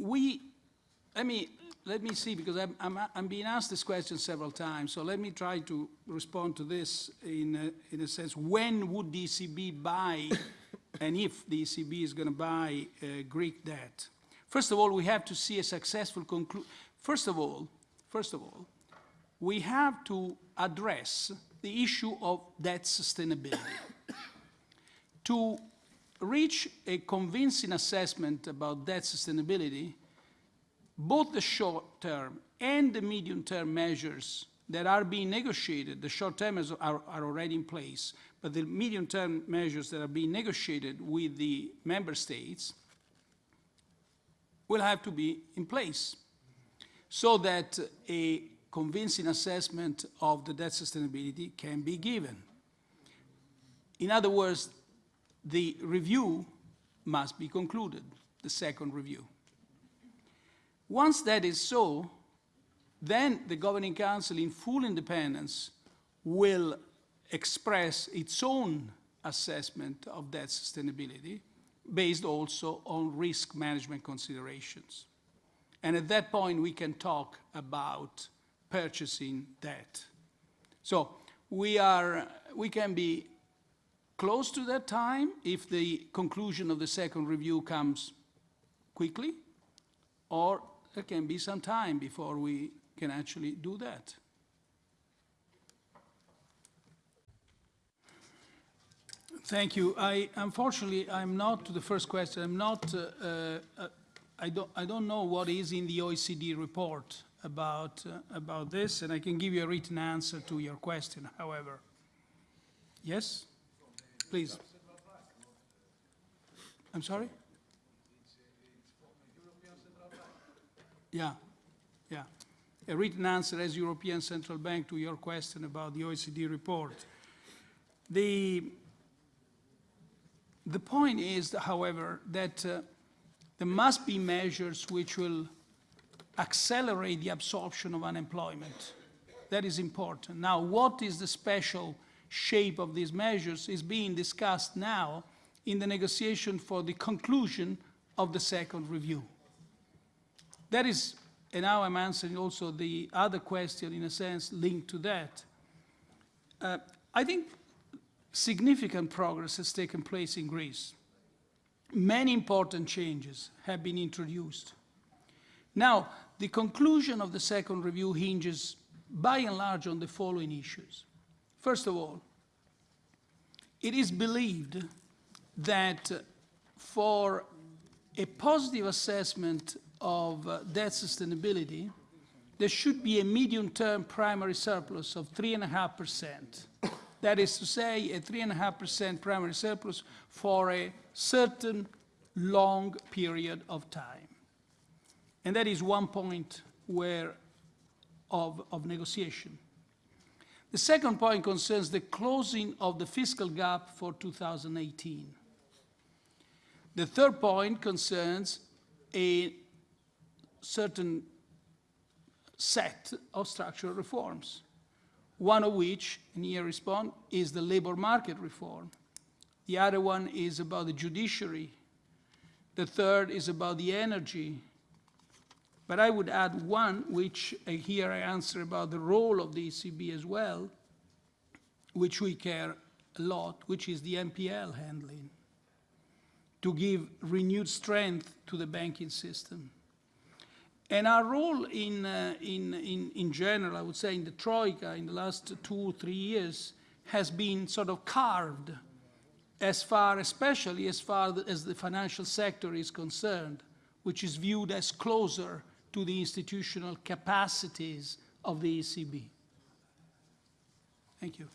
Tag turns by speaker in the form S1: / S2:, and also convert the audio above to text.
S1: we, let me, let me see, because I'm, I'm, I'm being asked this question several times, so let me try to respond to this in a, in a sense. When would the ECB buy, and if the ECB is going to buy uh, Greek debt? First of all, we have to see a successful conclusion. First of all, first of all, we have to address the issue of debt sustainability. to reach a convincing assessment about debt sustainability, both the short-term and the medium-term measures that are being negotiated, the short-term are, are already in place, but the medium-term measures that are being negotiated with the member states will have to be in place so that a convincing assessment of the debt sustainability can be given. In other words, the review must be concluded, the second review. Once that is so, then the Governing Council in full independence will express its own assessment of debt sustainability based also on risk management considerations. And at that point, we can talk about purchasing debt. So we, are, we can be close to that time if the conclusion of the second review comes quickly, or there can be some time before we can actually do that. Thank you. I, unfortunately, I'm not, to the first question, I'm not, uh, uh, I, don't, I don't know what is in the OECD report about, uh, about this, and I can give you a written answer to your question, however. Yes? Please. I'm sorry? Yeah, yeah. A written answer as European Central Bank to your question about the OECD report. The, the point is, however, that uh, there must be measures which will accelerate the absorption of unemployment. That is important. Now, what is the special shape of these measures is being discussed now in the negotiation for the conclusion of the second review. That is, and now I'm answering also the other question in a sense linked to that. Uh, I think significant progress has taken place in Greece. Many important changes have been introduced. Now, the conclusion of the second review hinges by and large on the following issues. First of all, it is believed that for a positive assessment of uh, debt sustainability, there should be a medium-term primary surplus of 3.5%. That is to say, a 3.5% primary surplus for a certain long period of time. And that is one point where of, of negotiation. The second point concerns the closing of the fiscal gap for 2018. The third point concerns a certain set of structural reforms, one of which, and here respond, is the labor market reform. The other one is about the judiciary. The third is about the energy but I would add one, which uh, here I answer about the role of the ECB as well, which we care a lot, which is the NPL handling, to give renewed strength to the banking system. And our role in, uh, in, in, in general, I would say in the Troika in the last two, or three years, has been sort of carved as far, especially as far as the financial sector is concerned, which is viewed as closer to the institutional capacities of the ECB. Thank you.